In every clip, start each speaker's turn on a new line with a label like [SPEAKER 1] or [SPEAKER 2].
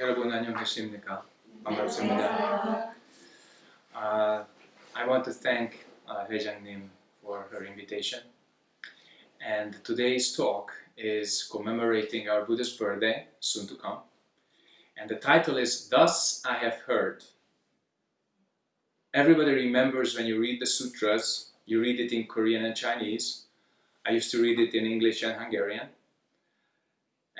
[SPEAKER 1] 여러분 안녕하십니까? 반갑습니다. Uh, I want to thank uh, 회장님 for her invitation. And today's talk is commemorating our Buddha's birthday, soon to come. And the title is Thus I Have Heard. Everybody remembers when you read the sutras, you read it in Korean and Chinese. I used to read it in English and Hungarian.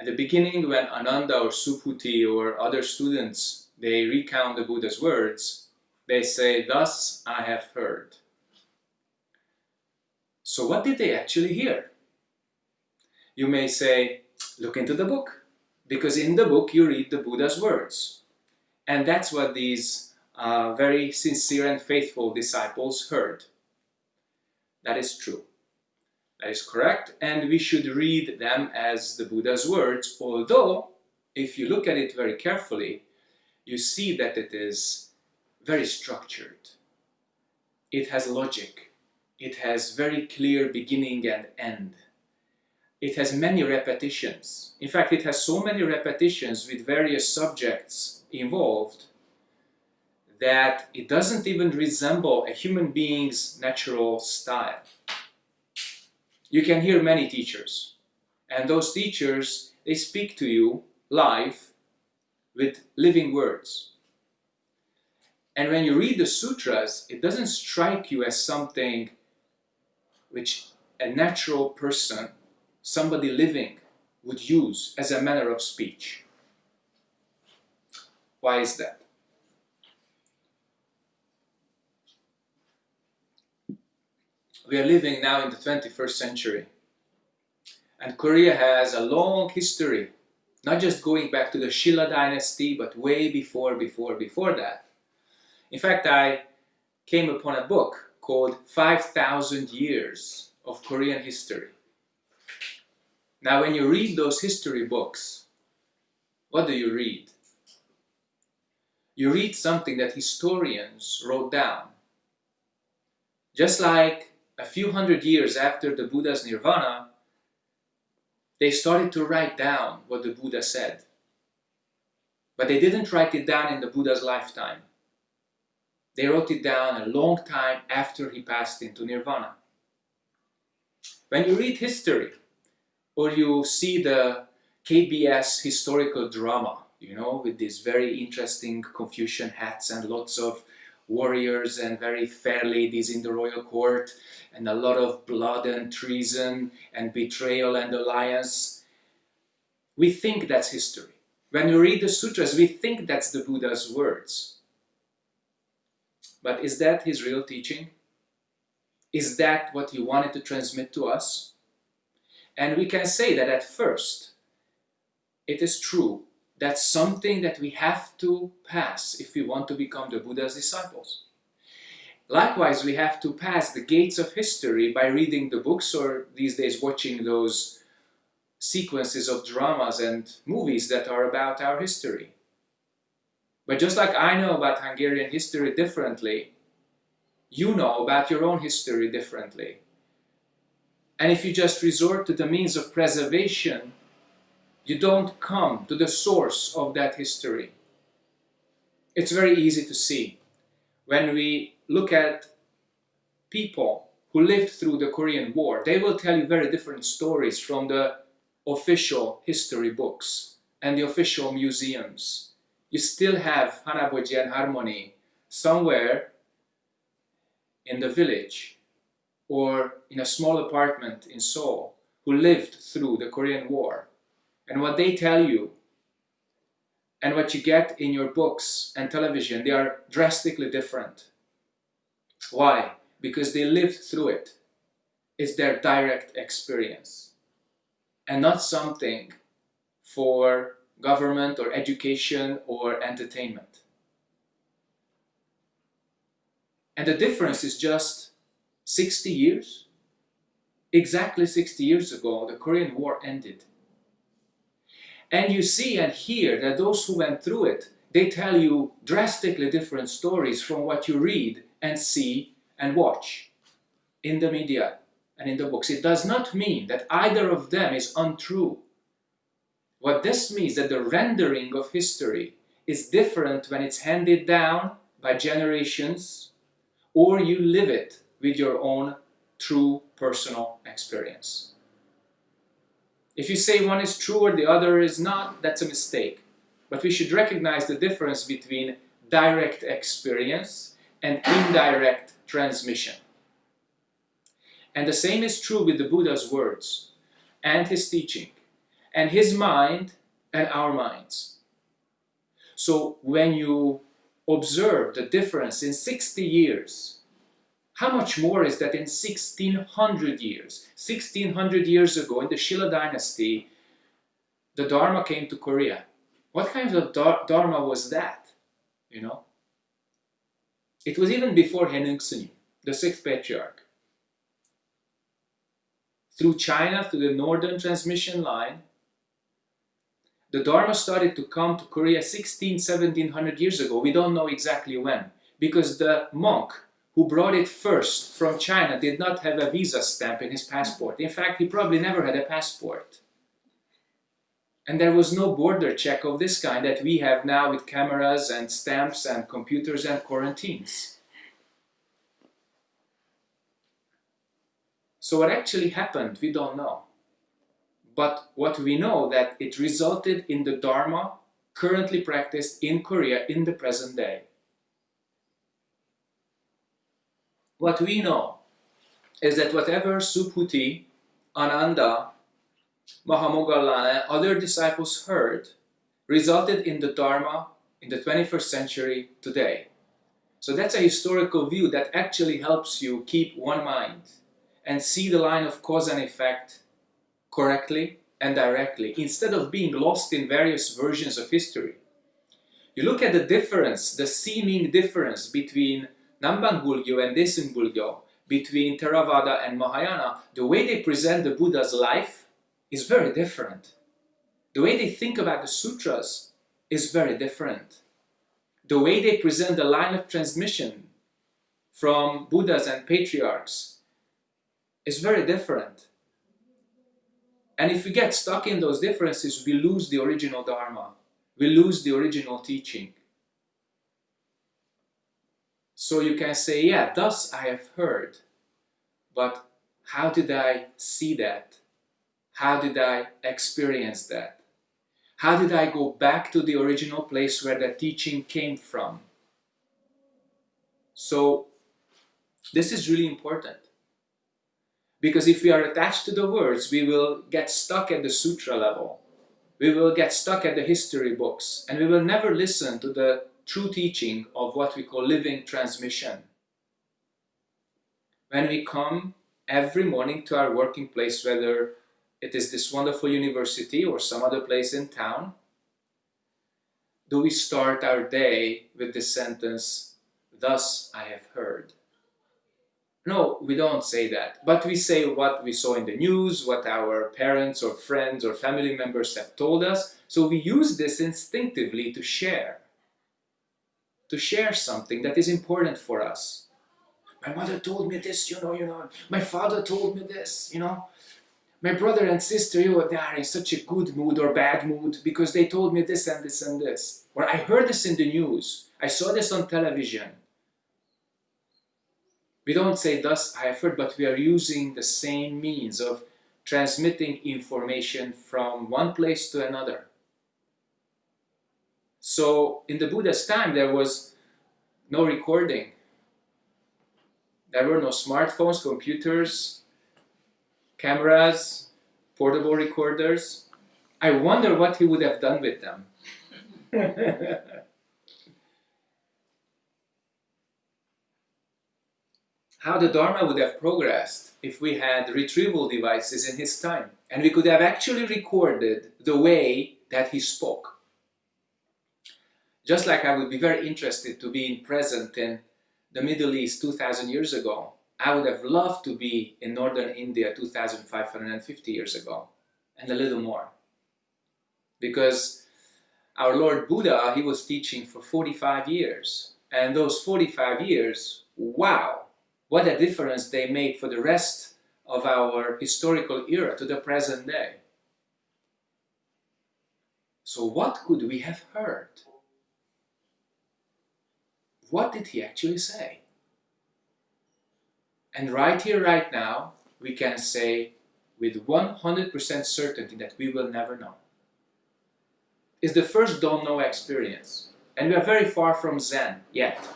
[SPEAKER 1] At the beginning, when Ananda or Subhuti or other students, they recount the Buddha's words, they say, thus I have heard. So what did they actually hear? You may say, look into the book, because in the book you read the Buddha's words. And that's what these uh, very sincere and faithful disciples heard. That is true. That is correct, and we should read them as the Buddha's words, although, if you look at it very carefully, you see that it is very structured. It has logic. It has very clear beginning and end. It has many repetitions. In fact, it has so many repetitions with various subjects involved that it doesn't even resemble a human being's natural style you can hear many teachers. And those teachers, they speak to you live with living words. And when you read the sutras, it doesn't strike you as something which a natural person, somebody living, would use as a manner of speech. Why is that? We are living now in the 21st century. And Korea has a long history, not just going back to the Shilla dynasty, but way before, before, before that. In fact, I came upon a book called 5,000 Years of Korean History. Now, when you read those history books, what do you read? You read something that historians wrote down. Just like a few hundred years after the Buddha's nirvana, they started to write down what the Buddha said. But they didn't write it down in the Buddha's lifetime. They wrote it down a long time after he passed into nirvana. When you read history, or you see the KBS historical drama, you know, with these very interesting Confucian hats and lots of warriors and very fair ladies in the royal court and a lot of blood and treason and betrayal and alliance. We think that's history. When we read the sutras, we think that's the Buddha's words. But is that his real teaching? Is that what he wanted to transmit to us? And we can say that at first, it is true that's something that we have to pass if we want to become the Buddha's disciples. Likewise, we have to pass the gates of history by reading the books or these days watching those sequences of dramas and movies that are about our history. But just like I know about Hungarian history differently, you know about your own history differently. And if you just resort to the means of preservation you don't come to the source of that history. It's very easy to see. When we look at people who lived through the Korean War, they will tell you very different stories from the official history books and the official museums. You still have Hanaboji and Harmony somewhere in the village or in a small apartment in Seoul who lived through the Korean War and what they tell you and what you get in your books and television, they are drastically different. Why? Because they lived through it. It's their direct experience and not something for government or education or entertainment. And the difference is just 60 years. Exactly 60 years ago, the Korean War ended. And you see and hear that those who went through it, they tell you drastically different stories from what you read and see and watch in the media and in the books. It does not mean that either of them is untrue. What this means that the rendering of history is different when it's handed down by generations or you live it with your own true personal experience. If you say one is true or the other is not, that's a mistake. But we should recognize the difference between direct experience and indirect transmission. And the same is true with the Buddha's words and his teaching and his mind and our minds. So when you observe the difference in 60 years, how much more is that in 1600 years? 1600 years ago in the Shilla dynasty, the Dharma came to Korea. What kind of Dharma was that? You know? It was even before Haenyngsunim, the sixth patriarch. Through China, through the northern transmission line, the Dharma started to come to Korea 16, 1700 years ago. We don't know exactly when. Because the monk who brought it first from China did not have a visa stamp in his passport. In fact, he probably never had a passport. And there was no border check of this kind that we have now with cameras and stamps and computers and quarantines. So what actually happened, we don't know. But what we know that it resulted in the Dharma currently practiced in Korea in the present day. What we know is that whatever Subhuti, Ananda, Mahamoggallana and other disciples heard resulted in the Dharma in the 21st century today. So that's a historical view that actually helps you keep one mind and see the line of cause and effect correctly and directly instead of being lost in various versions of history. You look at the difference, the seeming difference between Namban Bulgyo and Bulgyo, between Theravada and Mahayana, the way they present the Buddha's life is very different. The way they think about the sutras is very different. The way they present the line of transmission from Buddhas and patriarchs is very different. And if we get stuck in those differences, we lose the original Dharma. We lose the original teaching. So you can say, yeah, thus I have heard. But how did I see that? How did I experience that? How did I go back to the original place where the teaching came from? So this is really important. Because if we are attached to the words, we will get stuck at the sutra level. We will get stuck at the history books and we will never listen to the true teaching of what we call living transmission. When we come every morning to our working place, whether it is this wonderful university or some other place in town, do we start our day with the sentence, Thus I have heard. No, we don't say that. But we say what we saw in the news, what our parents or friends or family members have told us. So we use this instinctively to share. To share something that is important for us. My mother told me this, you know, you know. My father told me this, you know. My brother and sister, you know, they are in such a good mood or bad mood because they told me this and this and this. Or I heard this in the news. I saw this on television. We don't say thus I have heard, but we are using the same means of transmitting information from one place to another. So in the Buddha's time there was no recording. There were no smartphones, computers, cameras, portable recorders. I wonder what he would have done with them. how the Dharma would have progressed if we had retrieval devices in his time and we could have actually recorded the way that he spoke. Just like I would be very interested to be in present in the Middle East 2000 years ago, I would have loved to be in northern India 2550 years ago and a little more. Because our Lord Buddha, he was teaching for 45 years and those 45 years, wow, what a difference they made for the rest of our historical era to the present day. So what could we have heard? What did he actually say? And right here, right now, we can say with 100% certainty that we will never know. It's the first don't know experience. And we are very far from Zen yet,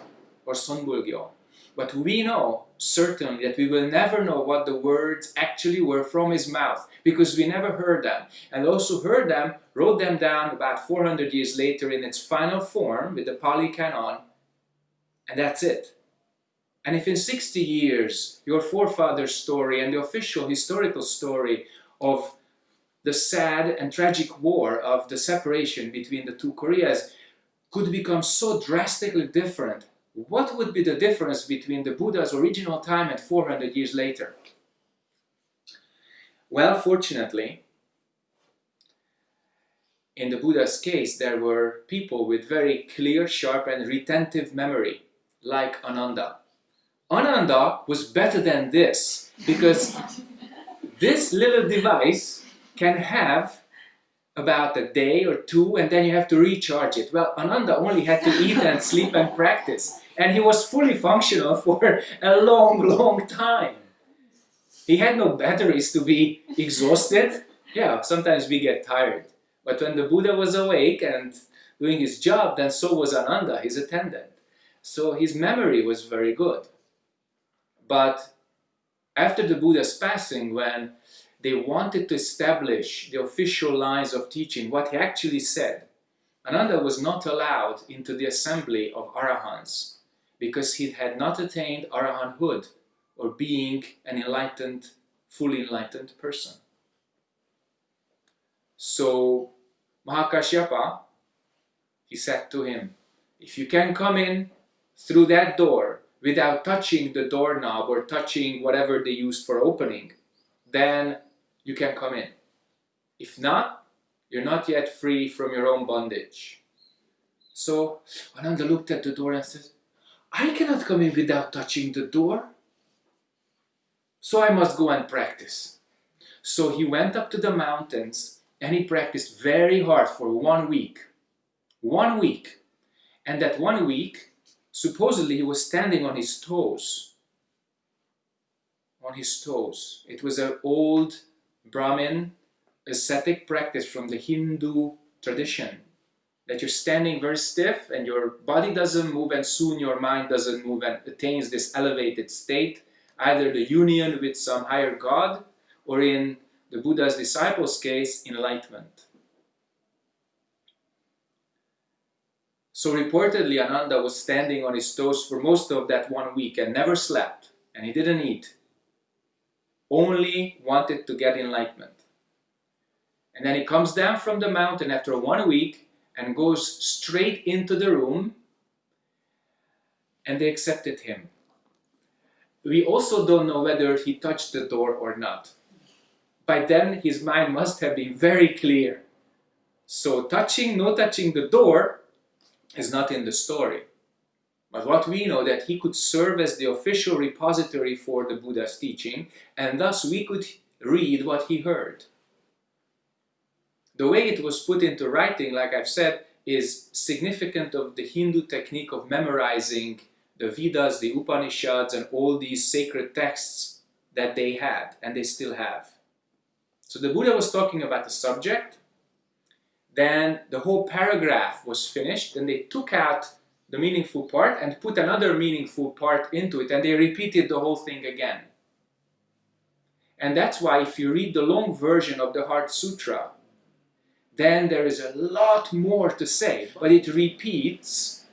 [SPEAKER 1] or Sonbulgyo. But we know certainly that we will never know what the words actually were from his mouth because we never heard them. And those who heard them wrote them down about 400 years later in its final form with the Pali Canon, and that's it. And if in 60 years your forefather's story and the official historical story of the sad and tragic war of the separation between the two Koreas could become so drastically different, what would be the difference between the Buddha's original time and 400 years later? Well, fortunately, in the Buddha's case, there were people with very clear, sharp and retentive memory, like Ananda. Ananda was better than this because this little device can have about a day or two and then you have to recharge it. Well, Ananda only had to eat and sleep and practice and he was fully functional for a long, long time. He had no batteries to be exhausted. Yeah, sometimes we get tired. But when the Buddha was awake and doing his job, then so was Ananda, his attendant. So his memory was very good. But after the Buddha's passing, when they wanted to establish the official lines of teaching, what he actually said, Ananda was not allowed into the assembly of Arahants because he had not attained Arahanthood or being an enlightened, fully enlightened person. So Mahakashyapa, he said to him, if you can come in through that door without touching the doorknob or touching whatever they used for opening, then you can come in. If not, you're not yet free from your own bondage. So Ananda looked at the door and said, I cannot come in without touching the door. So I must go and practice. So he went up to the mountains and he practiced very hard for one week. One week. And that one week, supposedly he was standing on his toes. On his toes. It was an old Brahmin ascetic practice from the Hindu tradition. That you're standing very stiff and your body doesn't move and soon your mind doesn't move and attains this elevated state, either the union with some higher God or in the Buddha's disciples' case, enlightenment. So reportedly Ananda was standing on his toes for most of that one week and never slept and he didn't eat. Only wanted to get enlightenment. And then he comes down from the mountain after one week and goes straight into the room and they accepted him. We also don't know whether he touched the door or not. By then his mind must have been very clear. So touching, no touching the door is not in the story. But what we know that he could serve as the official repository for the Buddha's teaching and thus we could read what he heard. The way it was put into writing, like I've said, is significant of the Hindu technique of memorizing the Vedas, the Upanishads and all these sacred texts that they had and they still have. So the Buddha was talking about the subject then the whole paragraph was finished and they took out the meaningful part and put another meaningful part into it and they repeated the whole thing again. And that's why if you read the long version of the Heart Sutra, then there is a lot more to say, but it repeats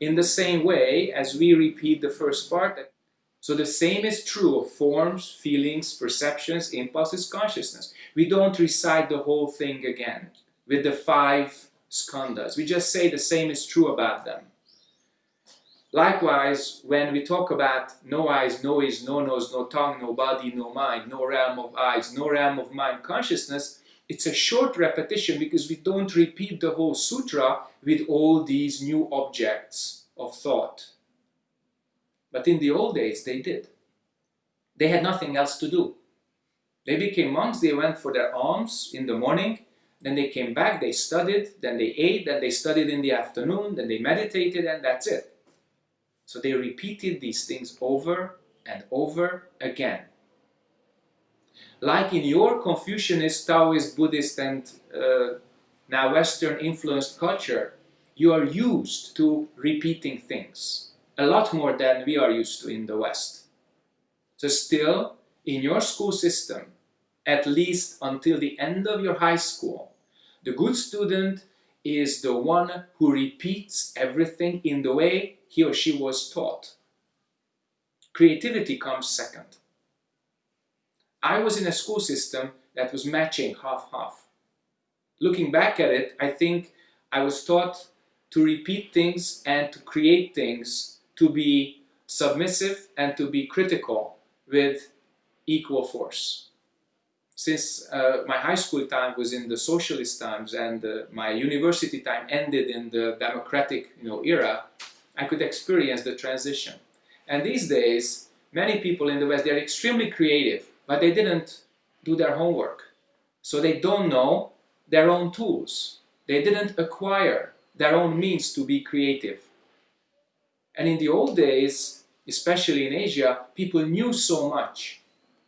[SPEAKER 1] in the same way as we repeat the first part. So the same is true of forms, feelings, perceptions, impulses, consciousness. We don't recite the whole thing again with the five skandhas. We just say the same is true about them. Likewise, when we talk about no eyes, no ears, no nose, no tongue, no body, no mind, no realm of eyes, no realm of mind consciousness, it's a short repetition because we don't repeat the whole sutra with all these new objects of thought. But in the old days, they did. They had nothing else to do. They became monks, they went for their alms in the morning, then they came back, they studied, then they ate, then they studied in the afternoon, then they meditated, and that's it. So they repeated these things over and over again. Like in your Confucianist, Taoist, Buddhist, and uh, now Western influenced culture, you are used to repeating things a lot more than we are used to in the West. So still, in your school system, at least until the end of your high school, the good student is the one who repeats everything in the way he or she was taught. Creativity comes second. I was in a school system that was matching half-half. Looking back at it, I think I was taught to repeat things and to create things, to be submissive and to be critical with equal force. Since uh, my high school time was in the socialist times and uh, my university time ended in the democratic you know, era, I could experience the transition. And these days, many people in the West, they're extremely creative, but they didn't do their homework. So they don't know their own tools. They didn't acquire their own means to be creative. And in the old days, especially in Asia, people knew so much,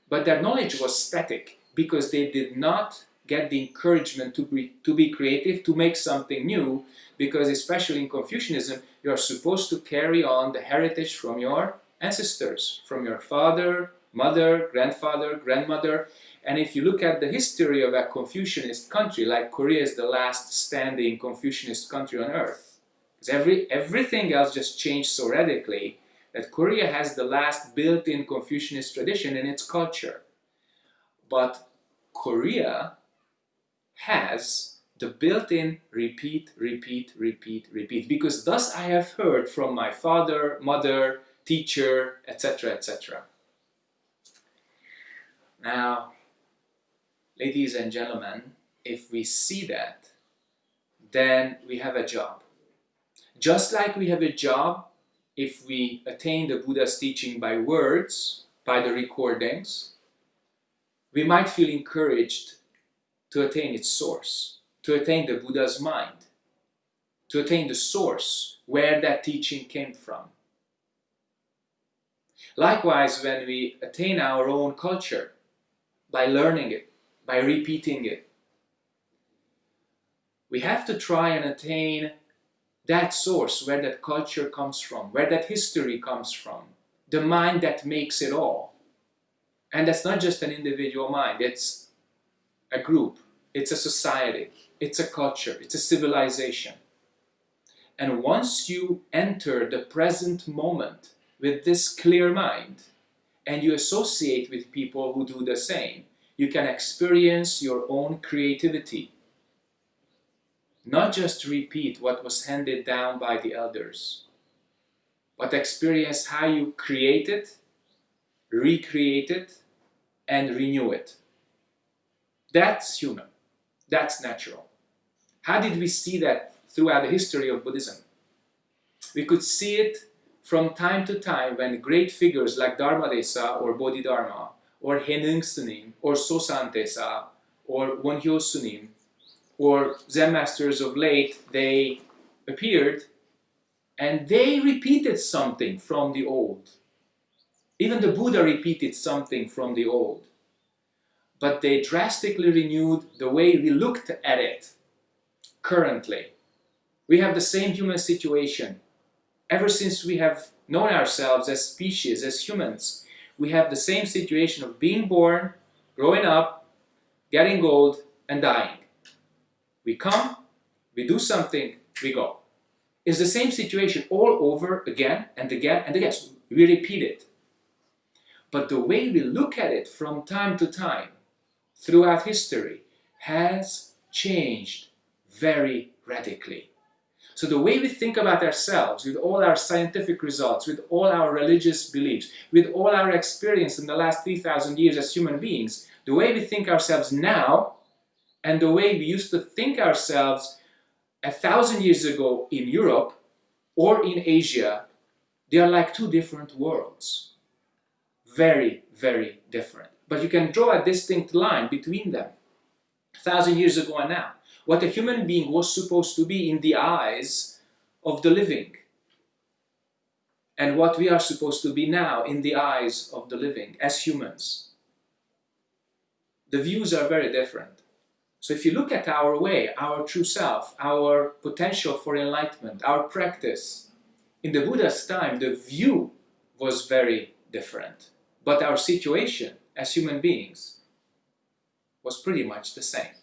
[SPEAKER 1] but their knowledge was static because they did not get the encouragement to be, to be creative, to make something new, because especially in Confucianism, you are supposed to carry on the heritage from your ancestors, from your father, mother, grandfather, grandmother. And if you look at the history of a Confucianist country, like Korea is the last standing Confucianist country on earth, because every, everything else just changed so radically that Korea has the last built-in Confucianist tradition in its culture. But Korea has the built-in repeat, repeat, repeat, repeat. Because thus I have heard from my father, mother, teacher, etc., etc. Now, ladies and gentlemen, if we see that, then we have a job. Just like we have a job if we attain the Buddha's teaching by words, by the recordings, we might feel encouraged to attain its source, to attain the Buddha's mind, to attain the source where that teaching came from. Likewise, when we attain our own culture by learning it, by repeating it, we have to try and attain that source where that culture comes from, where that history comes from, the mind that makes it all. And that's not just an individual mind, it's a group, it's a society, it's a culture, it's a civilization. And once you enter the present moment with this clear mind, and you associate with people who do the same, you can experience your own creativity. Not just repeat what was handed down by the elders, but experience how you create it, recreate it, and renew it. That's human. That's natural. How did we see that throughout the history of Buddhism? We could see it from time to time when great figures like Dharmadesa or Bodhidharma or Henung Sunim or Sosan Tesa or Wonhyo Sunim or Zen masters of late, they appeared and they repeated something from the old. Even the Buddha repeated something from the old but they drastically renewed the way we looked at it currently. We have the same human situation. Ever since we have known ourselves as species, as humans, we have the same situation of being born, growing up, getting old, and dying. We come, we do something, we go. It's the same situation all over again and again and again. We repeat it. But the way we look at it from time to time throughout history has changed very radically. So the way we think about ourselves, with all our scientific results, with all our religious beliefs, with all our experience in the last 3,000 years as human beings, the way we think ourselves now and the way we used to think ourselves a thousand years ago in Europe or in Asia, they are like two different worlds. Very, very different but you can draw a distinct line between them, a thousand years ago and now. what a human being was supposed to be in the eyes of the living, and what we are supposed to be now in the eyes of the living as humans. The views are very different. So if you look at our way, our true self, our potential for enlightenment, our practice, in the Buddha's time, the view was very different. But our situation as human beings was pretty much the same.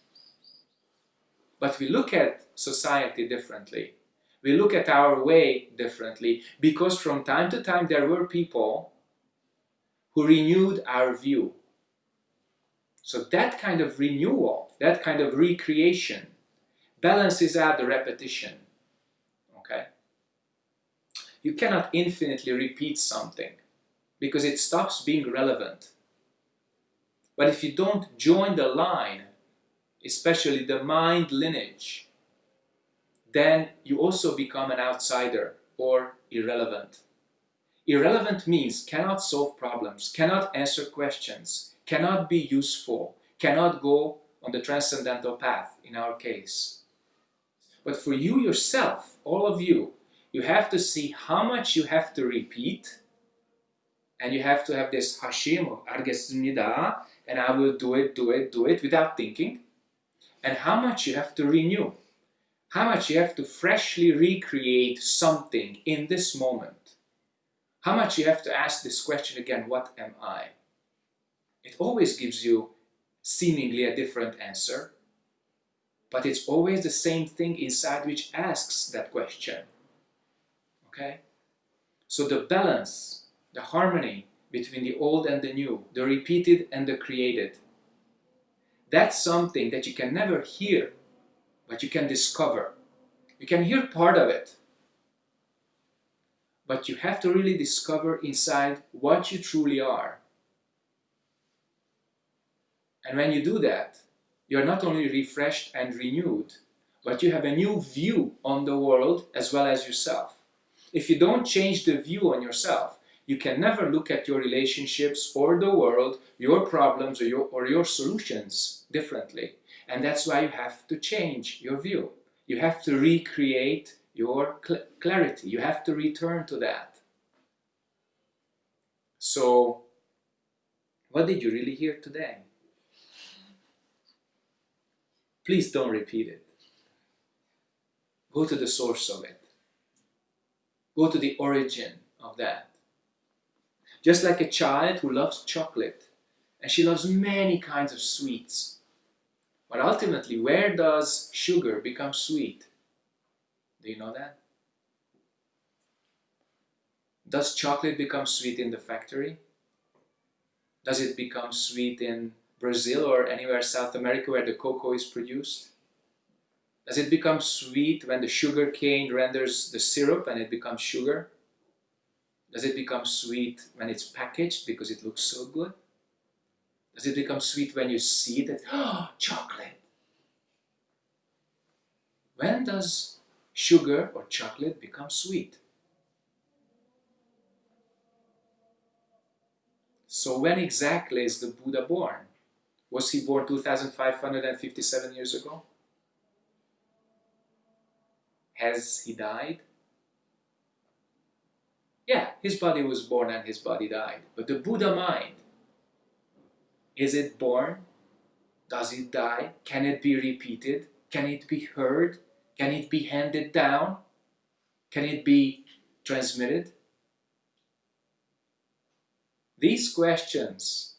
[SPEAKER 1] But we look at society differently. We look at our way differently because from time to time there were people who renewed our view. So that kind of renewal, that kind of recreation balances out the repetition. Okay? You cannot infinitely repeat something because it stops being relevant. But if you don't join the line, especially the mind lineage, then you also become an outsider or irrelevant. Irrelevant means cannot solve problems, cannot answer questions, cannot be useful, cannot go on the transcendental path in our case. But for you yourself, all of you, you have to see how much you have to repeat and you have to have this hashim of argesnida and I will do it, do it, do it without thinking. And how much you have to renew? How much you have to freshly recreate something in this moment? How much you have to ask this question again what am I? It always gives you seemingly a different answer but it's always the same thing inside which asks that question. Okay? So the balance the harmony between the old and the new, the repeated and the created. That's something that you can never hear, but you can discover. You can hear part of it, but you have to really discover inside what you truly are. And when you do that, you're not only refreshed and renewed, but you have a new view on the world as well as yourself. If you don't change the view on yourself, you can never look at your relationships or the world, your problems or your, or your solutions differently. And that's why you have to change your view. You have to recreate your cl clarity. You have to return to that. So, what did you really hear today? Please don't repeat it. Go to the source of it. Go to the origin of that. Just like a child who loves chocolate, and she loves many kinds of sweets. But ultimately, where does sugar become sweet? Do you know that? Does chocolate become sweet in the factory? Does it become sweet in Brazil or anywhere South America where the cocoa is produced? Does it become sweet when the sugar cane renders the syrup and it becomes sugar? Does it become sweet when it's packaged because it looks so good? Does it become sweet when you see that, oh, chocolate? When does sugar or chocolate become sweet? So when exactly is the Buddha born? Was he born 2557 years ago? Has he died? Yeah, his body was born and his body died. But the Buddha mind, is it born? Does it die? Can it be repeated? Can it be heard? Can it be handed down? Can it be transmitted? These questions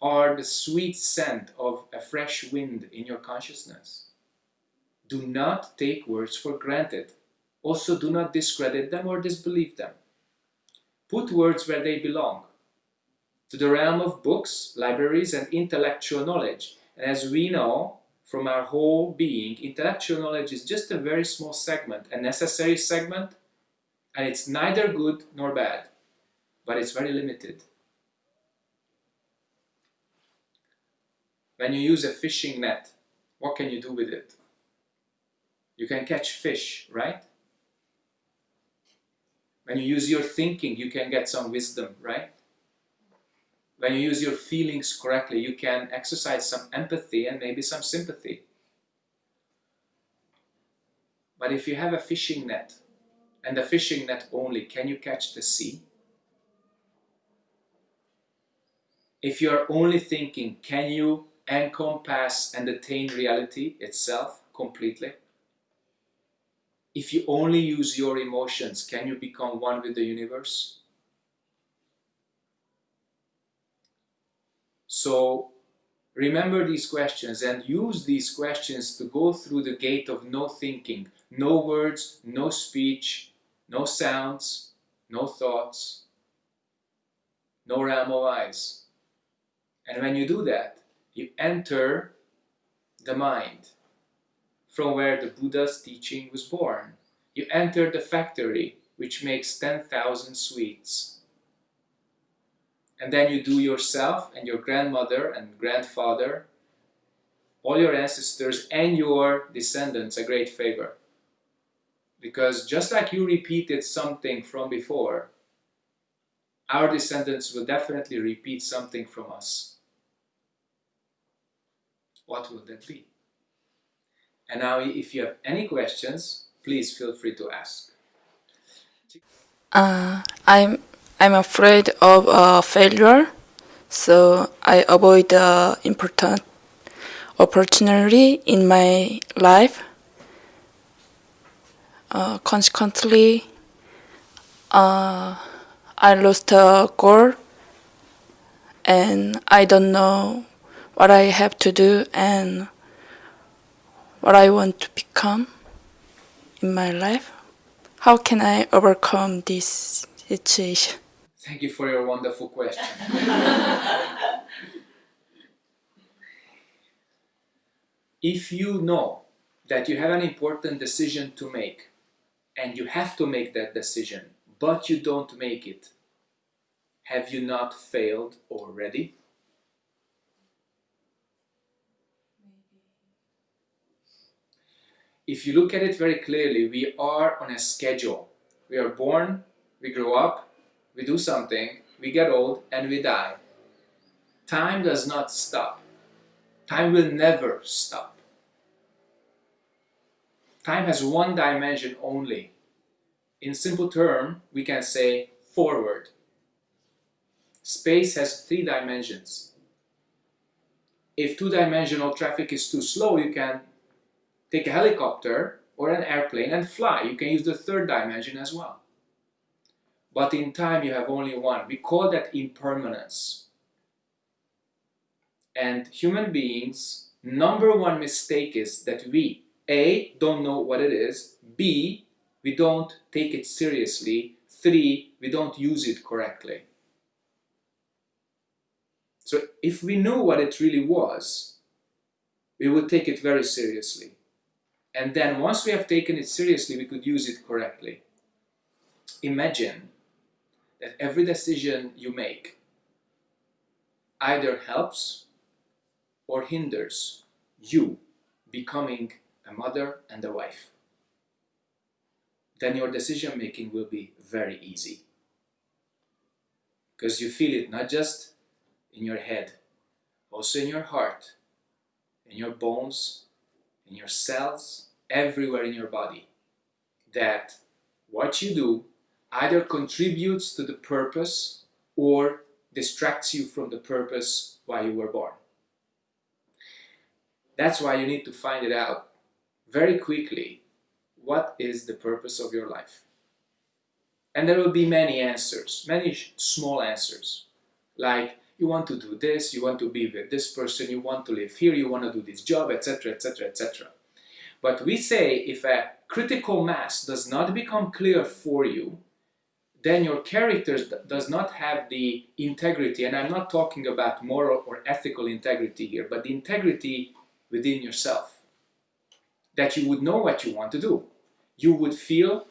[SPEAKER 1] are the sweet scent of a fresh wind in your consciousness. Do not take words for granted. Also, do not discredit them or disbelieve them. Put words where they belong, to the realm of books, libraries, and intellectual knowledge. And as we know from our whole being, intellectual knowledge is just a very small segment, a necessary segment, and it's neither good nor bad, but it's very limited. When you use a fishing net, what can you do with it? You can catch fish, right? When you use your thinking, you can get some wisdom, right? When you use your feelings correctly, you can exercise some empathy and maybe some sympathy. But if you have a fishing net, and the fishing net only, can you catch the sea? If you are only thinking, can you encompass and attain reality itself completely? If you only use your emotions, can you become one with the universe? So remember these questions and use these questions to go through the gate of no thinking, no words, no speech, no sounds, no thoughts, no realm of eyes. And when you do that, you enter the mind from where the Buddha's teaching was born. You enter the factory which makes 10,000 sweets. And then you do yourself and your grandmother and grandfather, all your ancestors and your descendants a great favor. Because just like you repeated something from before, our descendants will definitely repeat something from us. What will that be? And now if you have any questions, please feel free to ask.
[SPEAKER 2] Uh, I'm I'm afraid of uh, failure, so I avoid the important opportunity in my life. Uh, consequently, uh, I lost a goal, and I don't know what I have to do and what I want to become in my life. How can I overcome this situation?
[SPEAKER 1] Thank you for your wonderful question. if you know that you have an important decision to make and you have to make that decision, but you don't make it, have you not failed already? If you look at it very clearly, we are on a schedule. We are born, we grow up, we do something, we get old, and we die. Time does not stop. Time will never stop. Time has one dimension only. In simple term, we can say forward. Space has three dimensions. If two-dimensional traffic is too slow, you can take a helicopter or an airplane and fly. You can use the third dimension as well. But in time you have only one. We call that impermanence. And human beings, number one mistake is that we, A, don't know what it is, B, we don't take it seriously, three, we don't use it correctly. So if we knew what it really was, we would take it very seriously. And then once we have taken it seriously, we could use it correctly. Imagine that every decision you make either helps or hinders you becoming a mother and a wife. Then your decision making will be very easy. Because you feel it not just in your head, also in your heart, in your bones, in your cells, everywhere in your body. That what you do either contributes to the purpose or distracts you from the purpose why you were born. That's why you need to find it out very quickly. What is the purpose of your life? And there will be many answers, many small answers. Like, you want to do this, you want to be with this person, you want to live here, you want to do this job, etc., etc., etc. But we say if a critical mass does not become clear for you, then your character does not have the integrity, and I'm not talking about moral or ethical integrity here, but the integrity within yourself. That you would know what you want to do. You would feel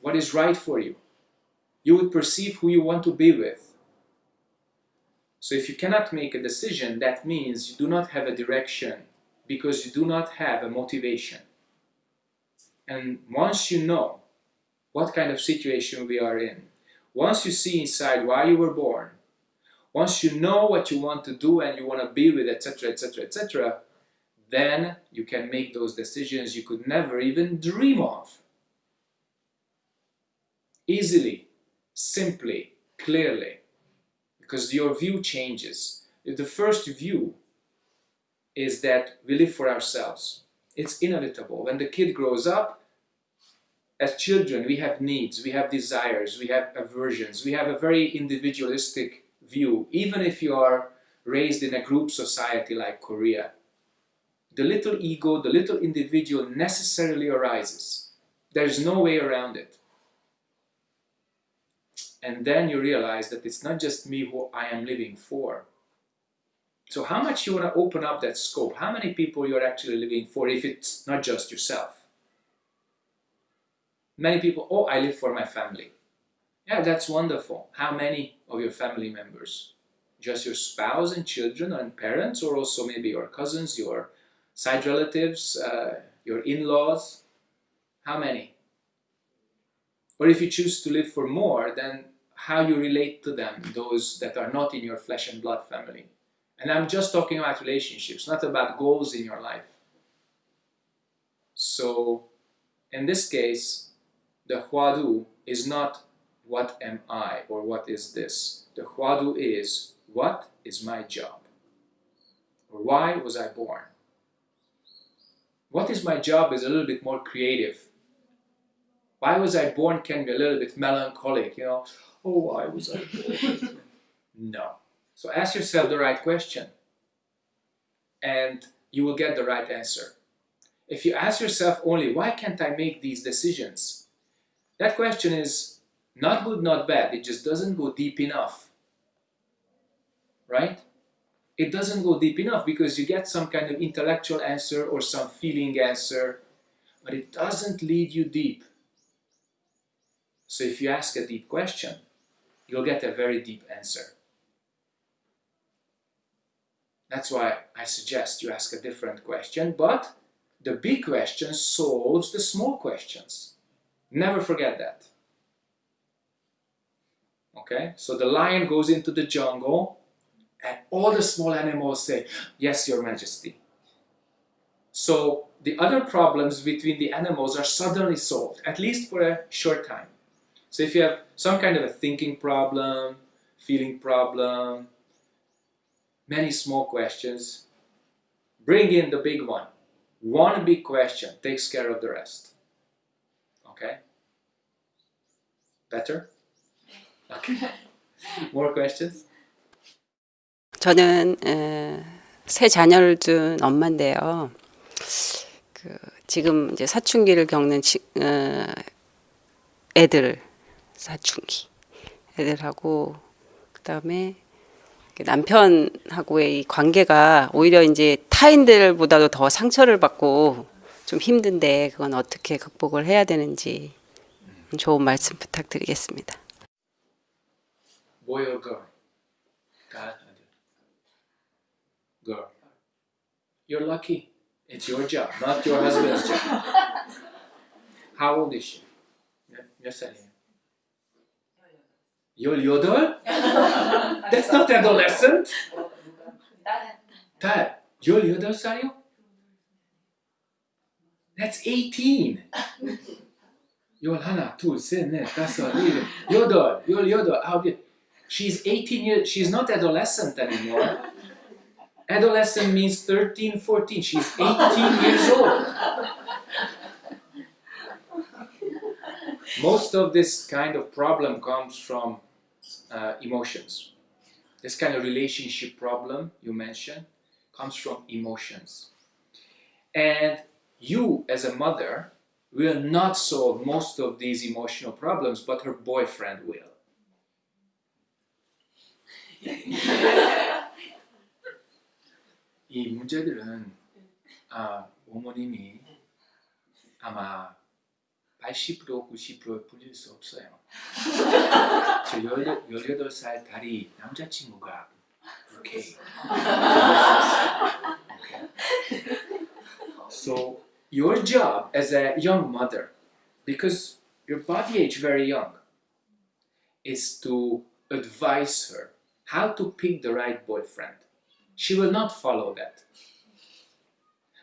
[SPEAKER 1] what is right for you. You would perceive who you want to be with. So if you cannot make a decision, that means you do not have a direction because you do not have a motivation. And once you know what kind of situation we are in. Once you see inside why you were born, once you know what you want to do and you want to be with, etc., etc., etc., then you can make those decisions you could never even dream of. Easily, simply, clearly, because your view changes. The first view is that we live for ourselves. It's inevitable. When the kid grows up, as children, we have needs, we have desires, we have aversions, we have a very individualistic view, even if you are raised in a group society like Korea. The little ego, the little individual necessarily arises. There's no way around it. And then you realize that it's not just me who I am living for. So how much you want to open up that scope? How many people you're actually living for if it's not just yourself? Many people, oh, I live for my family. Yeah, that's wonderful. How many of your family members? Just your spouse and children and parents, or also maybe your cousins, your side relatives, uh, your in-laws? How many? Or if you choose to live for more, then how you relate to them, those that are not in your flesh and blood family. And I'm just talking about relationships, not about goals in your life. So, in this case, the hwadu is not what am I or what is this. The hwadu is what is my job? Or why was I born? What is my job is a little bit more creative. Why was I born can be a little bit melancholic, you know. Oh, why was I born? no. So ask yourself the right question and you will get the right answer. If you ask yourself only, why can't I make these decisions? That question is not good, not bad. It just doesn't go deep enough. Right? It doesn't go deep enough because you get some kind of intellectual answer or some feeling answer, but it doesn't lead you deep. So if you ask a deep question, you'll get a very deep answer. That's why I suggest you ask a different question, but the big question solves the small questions. Never forget that. Okay, so the lion goes into the jungle and all the small animals say, yes, your majesty. So the other problems between the animals are suddenly solved, at least for a short time. So if you have some kind of a thinking problem, feeling problem, many small questions, bring in the big one. One big question takes care of the rest. Okay? Better? Okay. More questions?
[SPEAKER 3] 저는 에, 세 자녀를 둔 엄마인데요. 그 지금 이제 사춘기를 겪는 지, 어, 애들 사춘기 애들하고 그다음에 남편하고의 이 관계가 오히려 이제 타인들보다도 더 상처를 받고 좀 힘든데 그건 어떻게 극복을 해야 되는지 좋은 말씀 부탁드리겠습니다.
[SPEAKER 1] Boy or girl? Girl. You're lucky. It's your job, not your husband's job. How old is she? 몇 살이에요? 18? That's not adolescent. 딸, 18살이요? That's 18. 열 하나, 둘, 셋, 넷, 다섯, 일곱, 여덟, 열여덟, 아홉, She's 18 years, she's not adolescent anymore. Adolescent means 13, 14. She's 18 years old. Most of this kind of problem comes from uh, emotions. This kind of relationship problem you mentioned comes from emotions. And you, as a mother, will not solve most of these emotional problems, but her boyfriend will. 이 문제들은 아, 어머님이 아마 80% 90% 풀릴 수 없어요. 저 18살 다리 남자친구가 오케이. okay. So your job as a young mother, because your body age very young, is to advise her how to pick the right boyfriend. She will not follow that.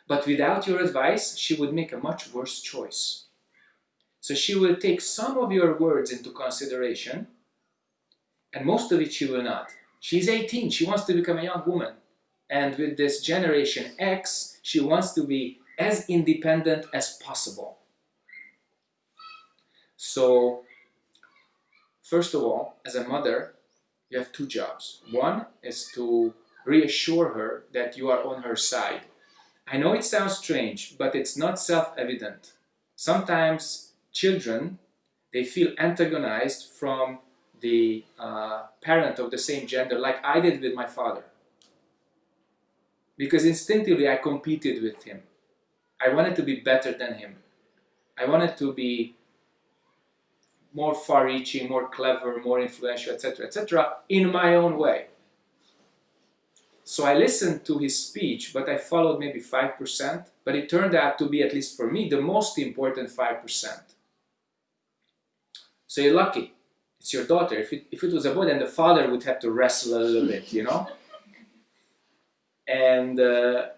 [SPEAKER 1] But without your advice, she would make a much worse choice. So she will take some of your words into consideration, and most of it she will not. She's 18, she wants to become a young woman. And with this generation X, she wants to be as independent as possible. So, first of all, as a mother, you have two jobs. One is to reassure her that you are on her side. I know it sounds strange, but it's not self-evident. Sometimes children, they feel antagonized from the uh, parent of the same gender, like I did with my father. Because instinctively I competed with him. I wanted to be better than him. I wanted to be more far-reaching, more clever, more influential, etc., etc., in my own way. So I listened to his speech, but I followed maybe 5%, but it turned out to be, at least for me, the most important 5%. So you're lucky. It's your daughter. If it, if it was a boy, then the father would have to wrestle a little bit, you know? And uh,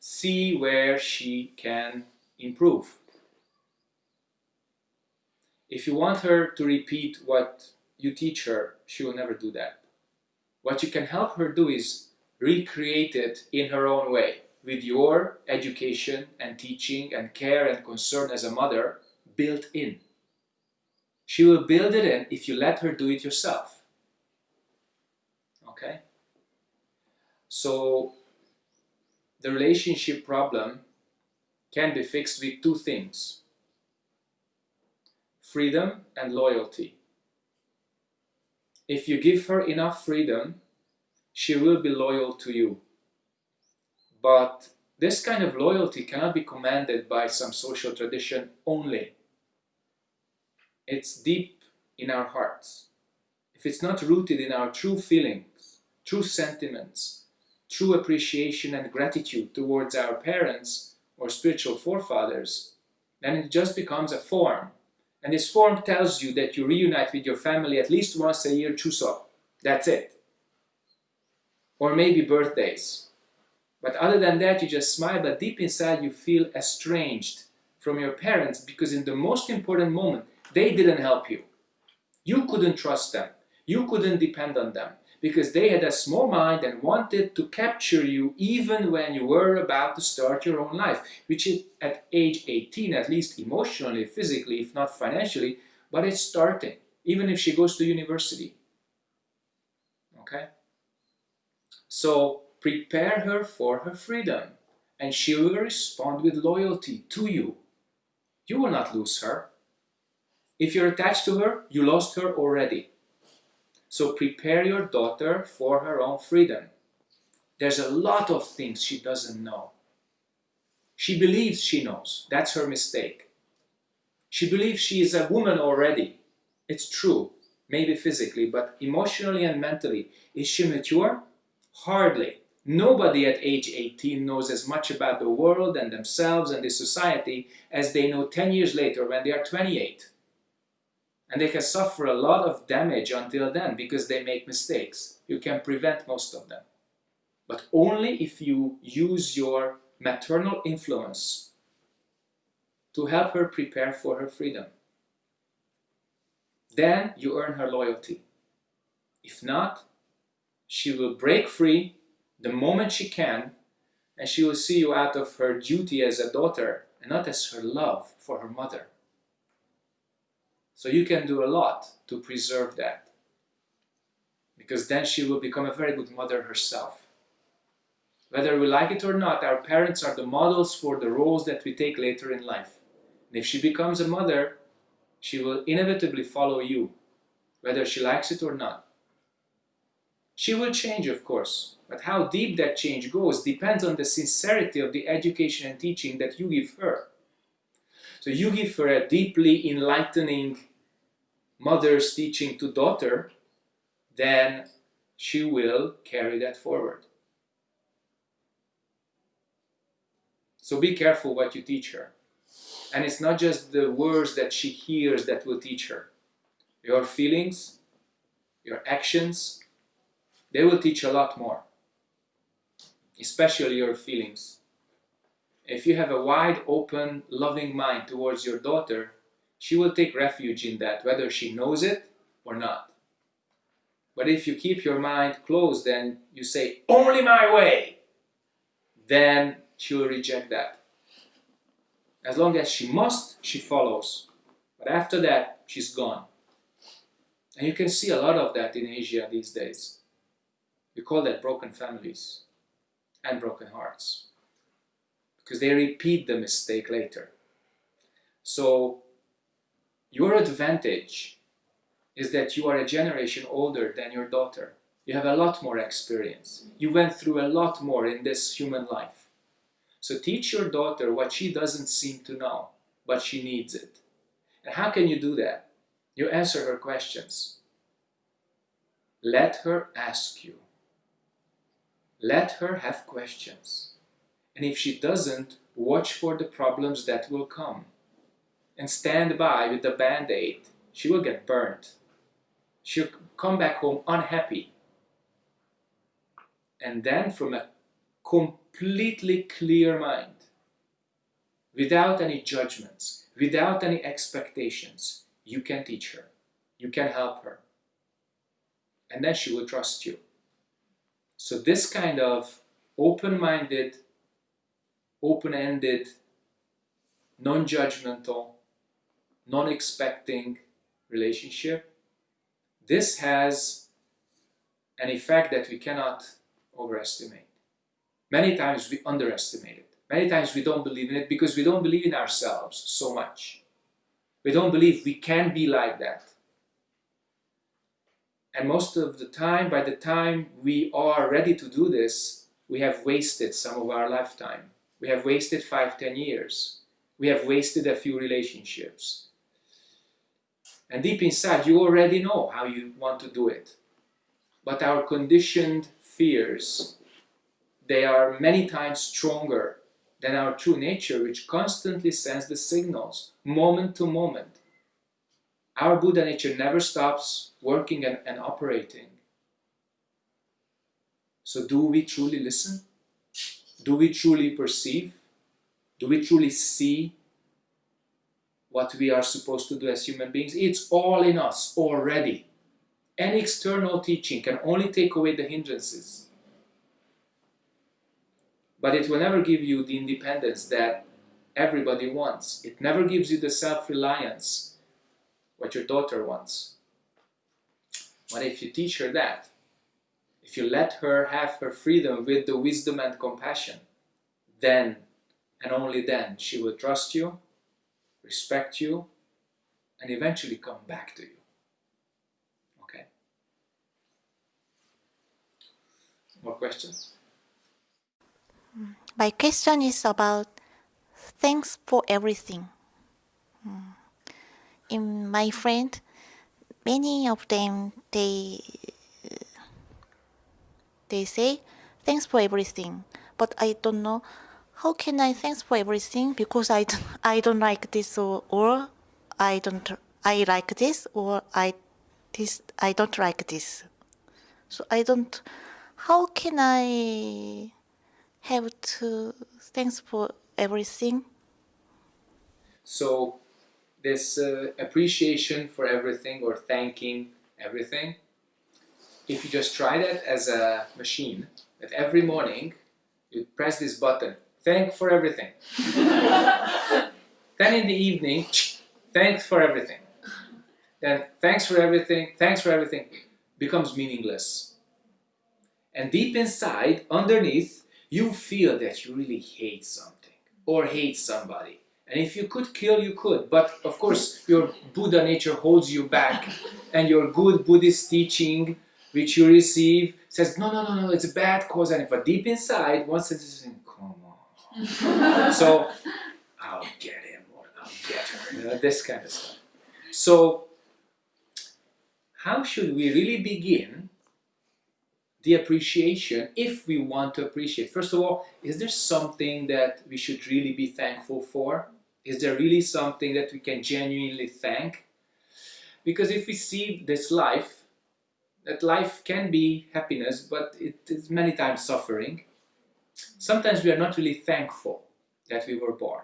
[SPEAKER 1] see where she can improve. If you want her to repeat what you teach her, she will never do that. What you can help her do is recreate it in her own way, with your education and teaching and care and concern as a mother built in. She will build it in if you let her do it yourself. Okay? So, the relationship problem can be fixed with two things freedom and loyalty. If you give her enough freedom, she will be loyal to you. But this kind of loyalty cannot be commanded by some social tradition only. It's deep in our hearts. If it's not rooted in our true feelings, true sentiments, true appreciation and gratitude towards our parents or spiritual forefathers, then it just becomes a form and this form tells you that you reunite with your family at least once a year, Chuseok. That's it. Or maybe birthdays. But other than that, you just smile, but deep inside you feel estranged from your parents because in the most important moment, they didn't help you. You couldn't trust them. You couldn't depend on them because they had a small mind and wanted to capture you even when you were about to start your own life, which is at age 18, at least emotionally, physically, if not financially, but it's starting, even if she goes to university. Okay? So prepare her for her freedom, and she will respond with loyalty to you. You will not lose her. If you're attached to her, you lost her already. So prepare your daughter for her own freedom. There's a lot of things she doesn't know. She believes she knows. That's her mistake. She believes she is a woman already. It's true, maybe physically, but emotionally and mentally. Is she mature? Hardly. Nobody at age 18 knows as much about the world and themselves and the society as they know 10 years later when they are 28 and they can suffer a lot of damage until then because they make mistakes. You can prevent most of them. But only if you use your maternal influence to help her prepare for her freedom. Then you earn her loyalty. If not, she will break free the moment she can and she will see you out of her duty as a daughter and not as her love for her mother. So you can do a lot to preserve that. Because then she will become a very good mother herself. Whether we like it or not, our parents are the models for the roles that we take later in life. And if she becomes a mother, she will inevitably follow you, whether she likes it or not. She will change, of course, but how deep that change goes depends on the sincerity of the education and teaching that you give her. So you give her a deeply enlightening mother's teaching to daughter, then she will carry that forward. So be careful what you teach her. And it's not just the words that she hears that will teach her. Your feelings, your actions, they will teach a lot more. Especially your feelings. If you have a wide open, loving mind towards your daughter, she will take refuge in that, whether she knows it or not. But if you keep your mind closed and you say, only my way, then she will reject that. As long as she must, she follows. But after that, she's gone. And you can see a lot of that in Asia these days. We call that broken families and broken hearts. Because they repeat the mistake later. So, your advantage is that you are a generation older than your daughter. You have a lot more experience. You went through a lot more in this human life. So teach your daughter what she doesn't seem to know, but she needs it. And how can you do that? You answer her questions. Let her ask you. Let her have questions. And if she doesn't, watch for the problems that will come. And stand by with the band-aid. She will get burnt. She'll come back home unhappy. And then from a completely clear mind, without any judgments, without any expectations, you can teach her. You can help her. And then she will trust you. So this kind of open-minded, open-ended, non-judgmental, non-expecting relationship, this has an effect that we cannot overestimate. Many times we underestimate it. Many times we don't believe in it because we don't believe in ourselves so much. We don't believe we can be like that. And most of the time, by the time we are ready to do this, we have wasted some of our lifetime. We have wasted five, ten years. We have wasted a few relationships. And deep inside, you already know how you want to do it. But our conditioned fears they are many times stronger than our true nature, which constantly sends the signals, moment to moment. Our Buddha nature never stops working and, and operating. So do we truly listen? Do we truly perceive? Do we truly see what we are supposed to do as human beings? It's all in us already. Any external teaching can only take away the hindrances but it will never give you the independence that everybody wants. It never gives you the self-reliance what your daughter wants. But if you teach her that, if you let her have her freedom with the wisdom and compassion, then and only then she will trust you, respect you, and eventually come back to you. Okay? More questions?
[SPEAKER 4] My question is about thanks for everything. Hmm. In my friend, many of them they they say thanks for everything, but I don't know how can I thanks for everything because I don't, I don't like this or, or I don't I like this or I this I don't like this. So I don't how can I have to thanks for everything.
[SPEAKER 1] So this uh, appreciation for everything or thanking everything, if you just try that as a machine, that every morning you press this button, thank for everything. then in the evening, thanks for everything. Then thanks for everything, thanks for everything becomes meaningless. And deep inside, underneath, you feel that you really hate something or hate somebody. And if you could kill, you could. But of course, your Buddha nature holds you back. And your good Buddhist teaching, which you receive, says, no, no, no, no, it's a bad cause. And but deep inside, once it's saying, come on. So, I'll get him or I'll get her. You know, this kind of stuff. So, how should we really begin the appreciation if we want to appreciate. First of all, is there something that we should really be thankful for? Is there really something that we can genuinely thank? Because if we see this life, that life can be happiness, but it is many times suffering. Sometimes we are not really thankful. that we were born.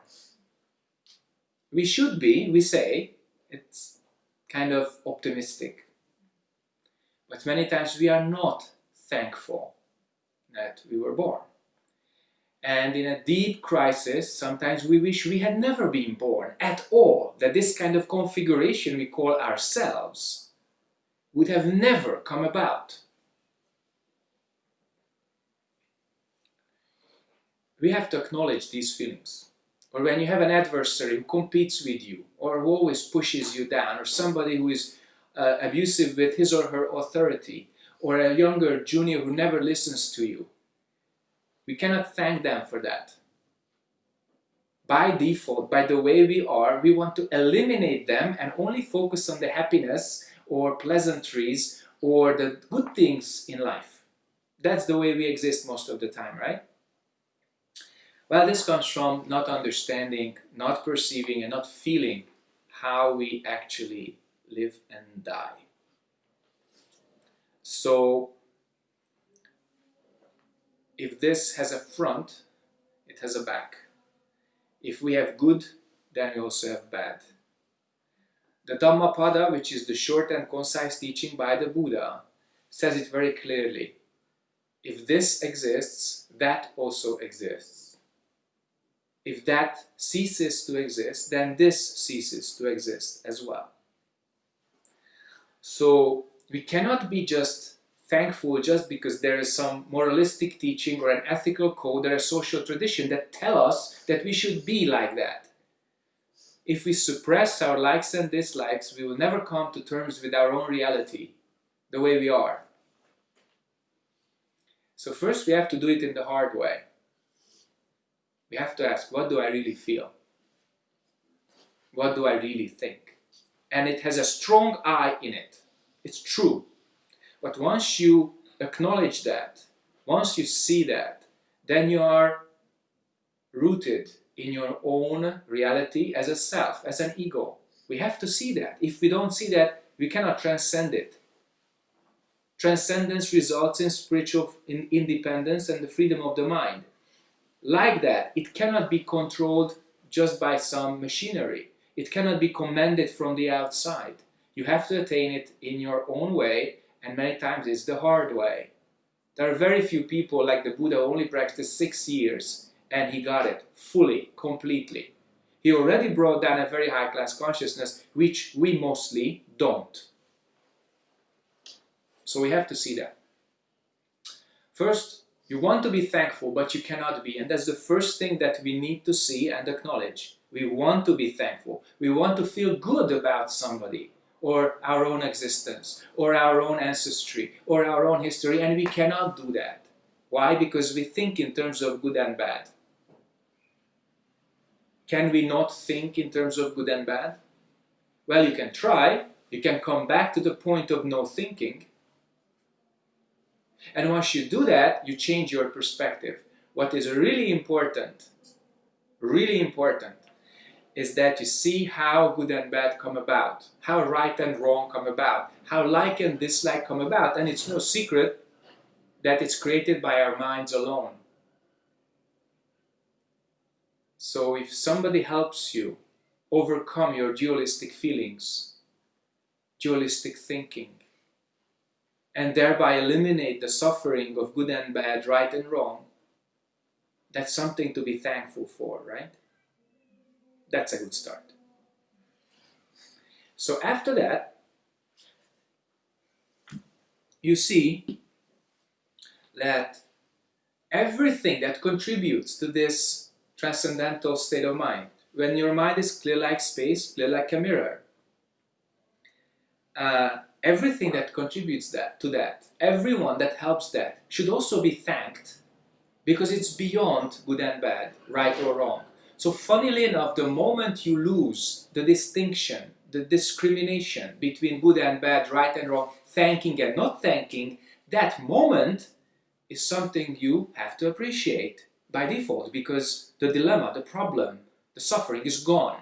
[SPEAKER 1] We should be, we say, it's kind of optimistic. But many times we are not thankful that we were born. And in a deep crisis, sometimes we wish we had never been born at all, that this kind of configuration we call ourselves would have never come about. We have to acknowledge these feelings. Or when you have an adversary who competes with you, or who always pushes you down, or somebody who is uh, abusive with his or her authority, or a younger junior who never listens to you, we cannot thank them for that. By default, by the way we are, we want to eliminate them and only focus on the happiness or pleasantries or the good things in life. That's the way we exist most of the time, right? Well, this comes from not understanding, not perceiving, and not feeling how we actually live and die. So, if this has a front, it has a back. If we have good, then we also have bad. The Dhammapada, which is the short and concise teaching by the Buddha, says it very clearly. If this exists, that also exists. If that ceases to exist, then this ceases to exist as well. So we cannot be just thankful just because there is some moralistic teaching or an ethical code or a social tradition that tell us that we should be like that. If we suppress our likes and dislikes, we will never come to terms with our own reality, the way we are. So first we have to do it in the hard way. We have to ask, what do I really feel? What do I really think? And it has a strong I in it. It's true. But once you acknowledge that, once you see that, then you are rooted in your own reality as a self, as an ego. We have to see that. If we don't see that, we cannot transcend it. Transcendence results in spiritual independence and the freedom of the mind. Like that, it cannot be controlled just by some machinery. It cannot be commanded from the outside. You have to attain it in your own way and many times it's the hard way. There are very few people like the Buddha only practiced six years and he got it fully, completely. He already brought down a very high class consciousness, which we mostly don't. So we have to see that. First, you want to be thankful, but you cannot be. And that's the first thing that we need to see and acknowledge. We want to be thankful. We want to feel good about somebody or our own existence, or our own ancestry, or our own history, and we cannot do that. Why? Because we think in terms of good and bad. Can we not think in terms of good and bad? Well, you can try. You can come back to the point of no thinking. And once you do that, you change your perspective. What is really important, really important, is that you see how good and bad come about, how right and wrong come about, how like and dislike come about, and it's no secret that it's created by our minds alone. So if somebody helps you overcome your dualistic feelings, dualistic thinking, and thereby eliminate the suffering of good and bad, right and wrong, that's something to be thankful for, right? That's a good start. So after that, you see that everything that contributes to this transcendental state of mind, when your mind is clear like space, clear like a mirror, uh, everything that contributes that to that, everyone that helps that, should also be thanked because it's beyond good and bad, right or wrong. So funnily enough, the moment you lose the distinction, the discrimination between good and bad, right and wrong, thanking and not thanking, that moment is something you have to appreciate by default because the dilemma, the problem, the suffering is gone.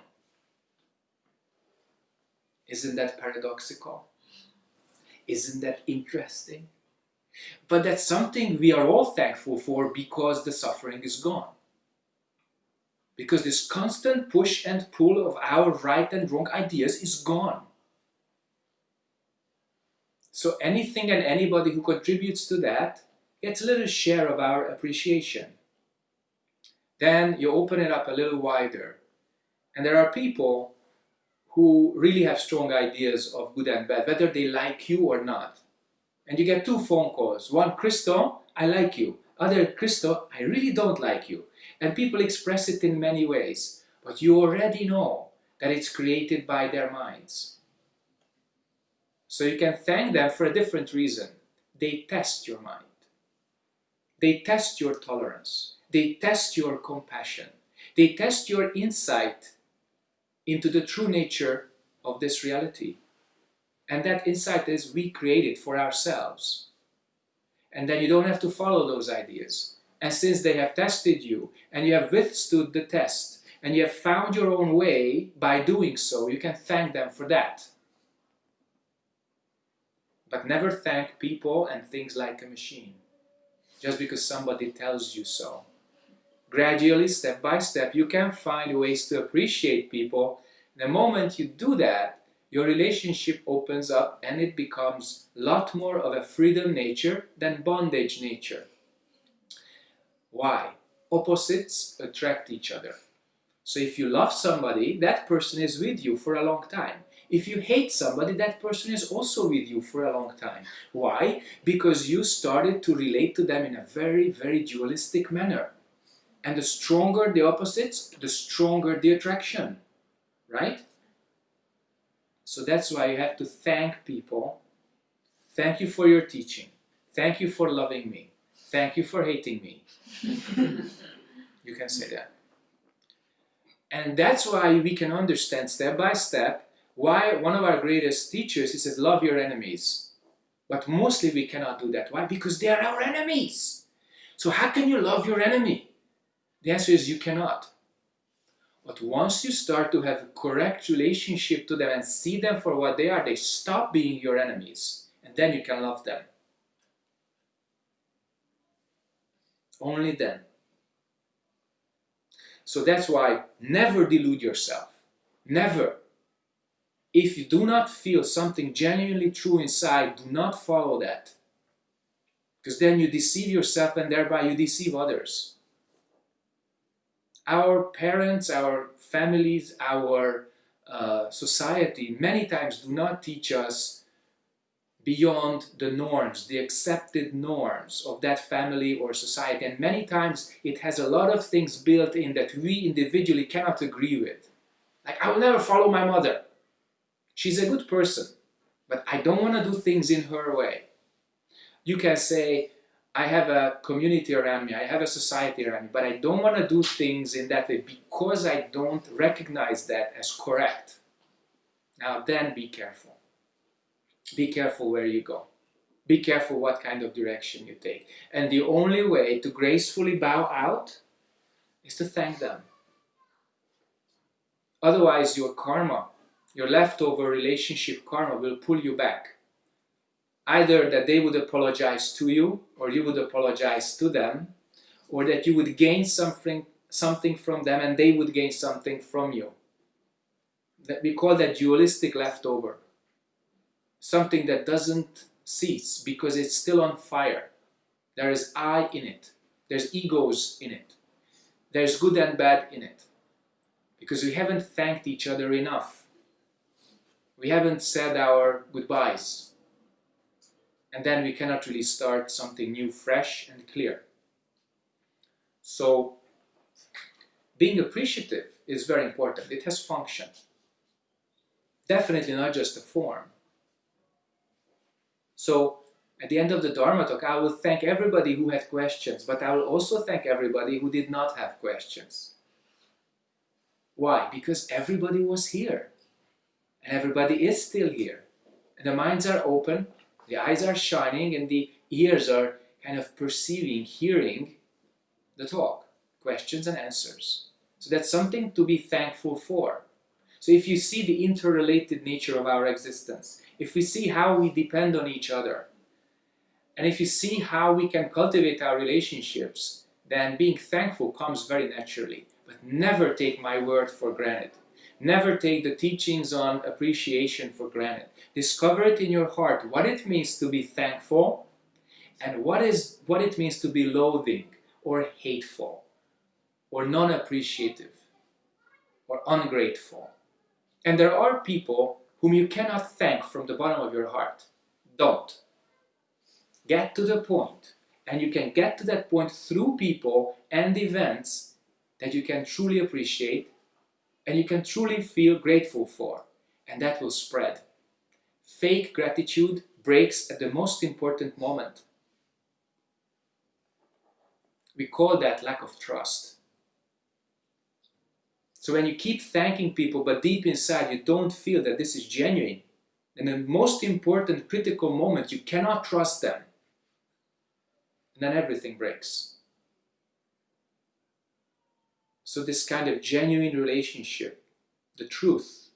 [SPEAKER 1] Isn't that paradoxical? Isn't that interesting? But that's something we are all thankful for because the suffering is gone because this constant push and pull of our right and wrong ideas is gone. So anything and anybody who contributes to that gets a little share of our appreciation. Then you open it up a little wider. And there are people who really have strong ideas of good and bad, whether they like you or not. And you get two phone calls. One, Christo, I like you. Other, Christo, I really don't like you. And people express it in many ways. But you already know that it's created by their minds. So you can thank them for a different reason. They test your mind. They test your tolerance. They test your compassion. They test your insight into the true nature of this reality. And that insight is we create it for ourselves. And then you don't have to follow those ideas. And since they have tested you and you have withstood the test and you have found your own way by doing so, you can thank them for that. But never thank people and things like a machine just because somebody tells you so. Gradually, step by step, you can find ways to appreciate people. The moment you do that, your relationship opens up and it becomes a lot more of a freedom nature than bondage nature. Why? Opposites attract each other. So if you love somebody, that person is with you for a long time. If you hate somebody, that person is also with you for a long time. Why? Because you started to relate to them in a very, very dualistic manner. And the stronger the opposites, the stronger the attraction, right? So that's why you have to thank people. Thank you for your teaching. Thank you for loving me. Thank you for hating me. you can say that. And that's why we can understand step by step why one of our greatest teachers, he says, love your enemies. But mostly we cannot do that. Why? Because they are our enemies. So how can you love your enemy? The answer is you cannot. But once you start to have a correct relationship to them and see them for what they are, they stop being your enemies. And then you can love them. Only then. So that's why never delude yourself. Never. If you do not feel something genuinely true inside, do not follow that. Because then you deceive yourself and thereby you deceive others. Our parents, our families, our uh, society many times do not teach us beyond the norms, the accepted norms of that family or society. And many times it has a lot of things built in that we individually cannot agree with. Like, I will never follow my mother. She's a good person, but I don't want to do things in her way. You can say, I have a community around me, I have a society around me, but I don't want to do things in that way because I don't recognize that as correct. Now then be careful. Be careful where you go. Be careful what kind of direction you take. And the only way to gracefully bow out is to thank them. Otherwise your karma your leftover relationship karma will pull you back. Either that they would apologize to you, or you would apologize to them, or that you would gain something, something from them and they would gain something from you. That we call that dualistic leftover. Something that doesn't cease because it's still on fire. There is I in it. There's egos in it. There's good and bad in it. Because we haven't thanked each other enough we haven't said our goodbyes. And then we cannot really start something new, fresh and clear. So being appreciative is very important. It has function. Definitely not just a form. So at the end of the Dharma talk, I will thank everybody who had questions, but I will also thank everybody who did not have questions. Why? Because everybody was here and everybody is still here. And the minds are open, the eyes are shining, and the ears are kind of perceiving, hearing the talk, questions and answers. So that's something to be thankful for. So if you see the interrelated nature of our existence, if we see how we depend on each other, and if you see how we can cultivate our relationships, then being thankful comes very naturally. But never take my word for granted. Never take the teachings on appreciation for granted. Discover it in your heart what it means to be thankful and what is what it means to be loathing or hateful or non-appreciative or ungrateful. And there are people whom you cannot thank from the bottom of your heart. Don't. Get to the point, and you can get to that point through people and events that you can truly appreciate and you can truly feel grateful for, and that will spread. Fake gratitude breaks at the most important moment. We call that lack of trust. So when you keep thanking people, but deep inside you don't feel that this is genuine, in the most important critical moment you cannot trust them, and then everything breaks. So this kind of genuine relationship, the truth,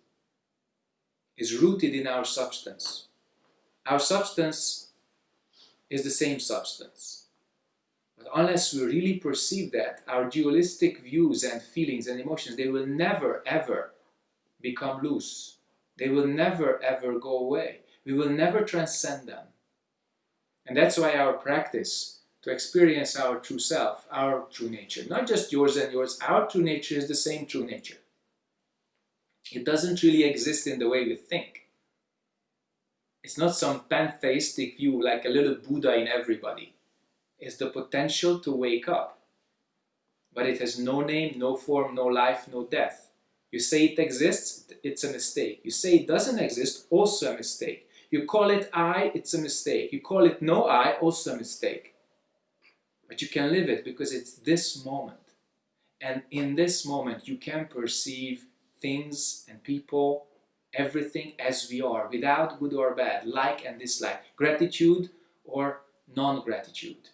[SPEAKER 1] is rooted in our substance. Our substance is the same substance. But unless we really perceive that, our dualistic views and feelings and emotions, they will never ever become loose. They will never ever go away. We will never transcend them. And that's why our practice to experience our true self, our true nature, not just yours and yours, our true nature is the same true nature. It doesn't really exist in the way we think. It's not some pantheistic view like a little Buddha in everybody. It's the potential to wake up. But it has no name, no form, no life, no death. You say it exists, it's a mistake. You say it doesn't exist, also a mistake. You call it I, it's a mistake. You call it no I, also a mistake. But you can live it because it's this moment. And in this moment, you can perceive things and people, everything as we are, without good or bad, like and dislike, gratitude or non-gratitude.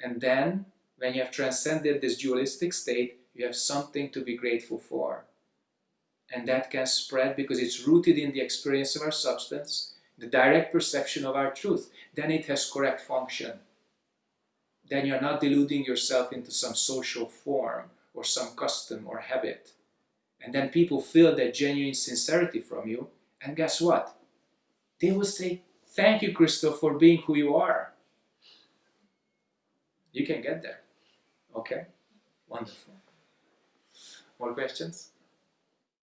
[SPEAKER 1] And then, when you have transcended this dualistic state, you have something to be grateful for. And that can spread because it's rooted in the experience of our substance, the direct perception of our truth. Then it has correct function then you're not deluding yourself into some social form or some custom or habit. And then people feel that genuine sincerity from you, and guess what? They will say, Thank you, Crystal, for being who you are. You can get there. Okay? Wonderful. More questions?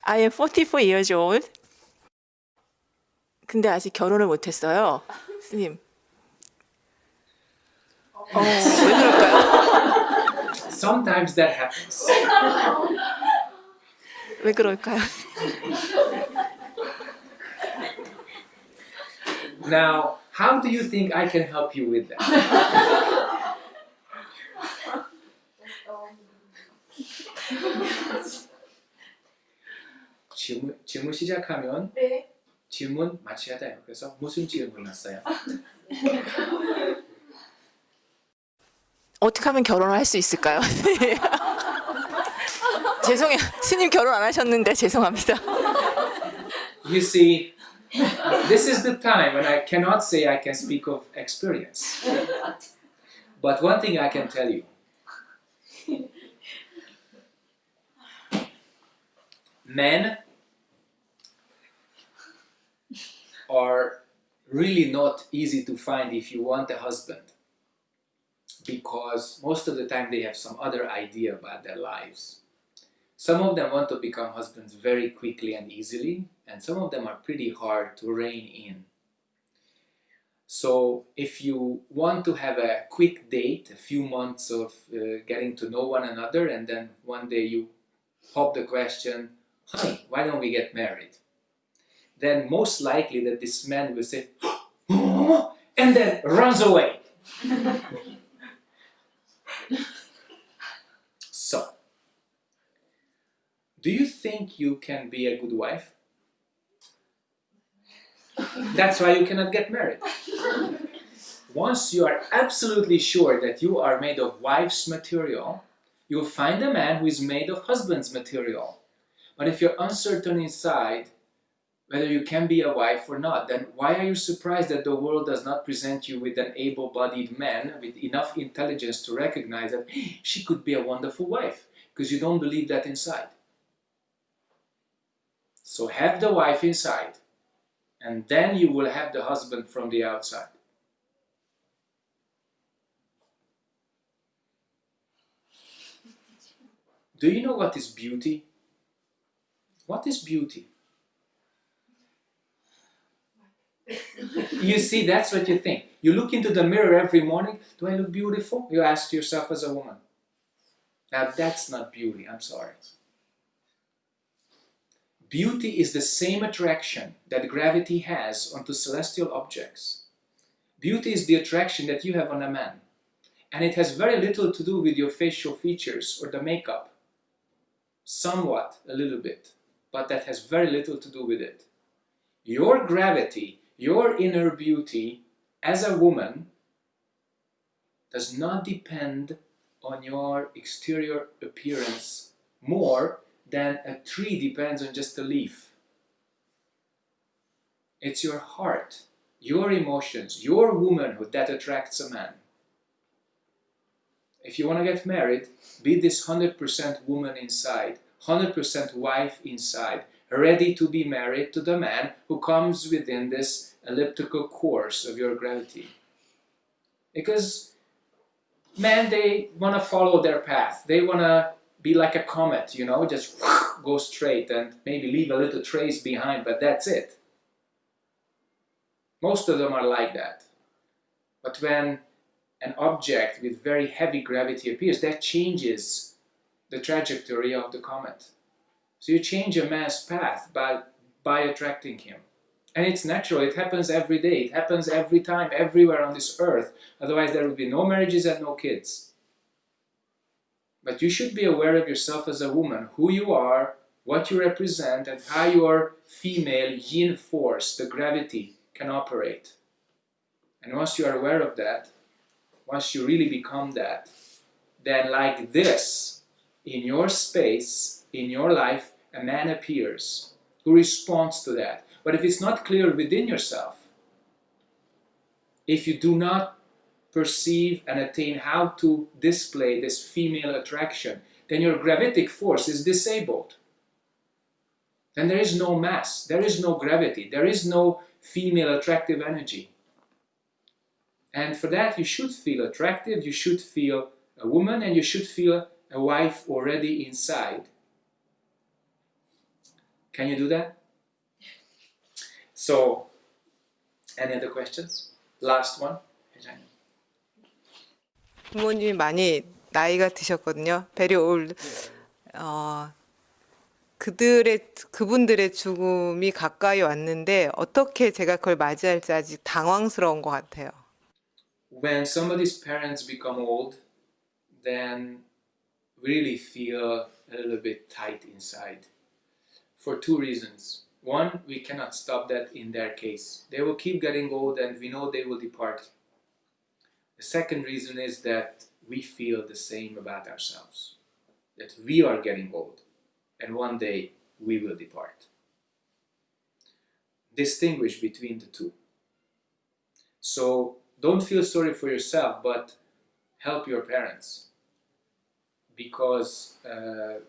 [SPEAKER 5] I am 44 years old. 근데 아직 결혼을 못했어요. 스님. 어, 왜 그럴까요?
[SPEAKER 1] Sometimes that happens.
[SPEAKER 5] 왜 그럴까요?
[SPEAKER 1] Now, how do you think I can help you with that? 질문, 질문 시작하면
[SPEAKER 2] 네.
[SPEAKER 1] 질문 맞춰야 돼요. 그래서 무슨 질문 했어요?
[SPEAKER 5] 어떻게 하면 결혼을 할 수 있을까요? 죄송해요. 스님 결혼 안 하셨는데 죄송합니다.
[SPEAKER 1] You see, this is the time when I cannot say I can speak of experience. But one thing I can tell you. Men are really not easy to find if you want a husband because most of the time they have some other idea about their lives. Some of them want to become husbands very quickly and easily, and some of them are pretty hard to rein in. So if you want to have a quick date, a few months of uh, getting to know one another, and then one day you pop the question, honey, why don't we get married? Then most likely that this man will say, and then runs away. so, do you think you can be a good wife? That's why you cannot get married. Once you are absolutely sure that you are made of wife's material, you'll find a man who is made of husband's material. But if you're uncertain inside whether you can be a wife or not, then why are you surprised that the world does not present you with an able-bodied man with enough intelligence to recognize that she could be a wonderful wife? because you don't believe that inside. So have the wife inside, and then you will have the husband from the outside. Do you know what is beauty? What is beauty? you see, that's what you think. You look into the mirror every morning. Do I look beautiful? You ask yourself as a woman. Now, that's not beauty. I'm sorry. Beauty is the same attraction that gravity has onto celestial objects. Beauty is the attraction that you have on a man. And it has very little to do with your facial features or the makeup. Somewhat, a little bit. But that has very little to do with it. Your gravity, your inner beauty as a woman does not depend on your exterior appearance more than a tree depends on just a leaf. It's your heart, your emotions, your womanhood that attracts a man. If you want to get married, be this 100% woman inside, 100% wife inside, ready to be married to the man who comes within this elliptical course of your gravity. Because men, they want to follow their path. They want to be like a comet, you know, just go straight and maybe leave a little trace behind, but that's it. Most of them are like that. But when an object with very heavy gravity appears, that changes the trajectory of the comet. So you change a man's path by, by attracting him. And it's natural, it happens every day, it happens every time, everywhere on this earth. Otherwise there would be no marriages and no kids. But you should be aware of yourself as a woman, who you are, what you represent, and how your female yin force, the gravity, can operate. And once you are aware of that, once you really become that, then like this, in your space, in your life, a man appears who responds to that. But if it's not clear within yourself, if you do not perceive and attain how to display this female attraction, then your gravitic force is disabled. Then there is no mass, there is no gravity, there is no female attractive energy. And for that, you should feel attractive, you should feel a woman, and you should feel a wife already inside. Can you do that? So, any other questions? Last one.
[SPEAKER 5] 부모님이 많이 나이가 드셨거든요. very old. 어, 그들의 그분들의 죽음이 가까이 왔는데 어떻게 제가 그걸 맞이할지 아직 당황스러운 것 같아요.
[SPEAKER 1] When somebody's parents become old, then we really feel a little bit tight inside for two reasons. One, we cannot stop that in their case. They will keep getting old and we know they will depart. The second reason is that we feel the same about ourselves. That we are getting old and one day we will depart. Distinguish between the two. So don't feel sorry for yourself, but help your parents because uh,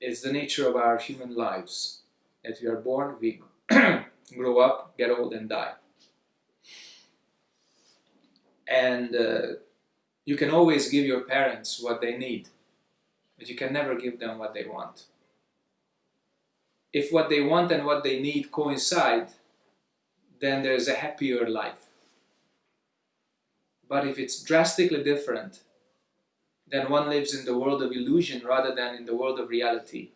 [SPEAKER 1] it's the nature of our human lives that we are born, we grow up, get old, and die. And uh, you can always give your parents what they need, but you can never give them what they want. If what they want and what they need coincide, then there's a happier life. But if it's drastically different, then one lives in the world of illusion rather than in the world of reality.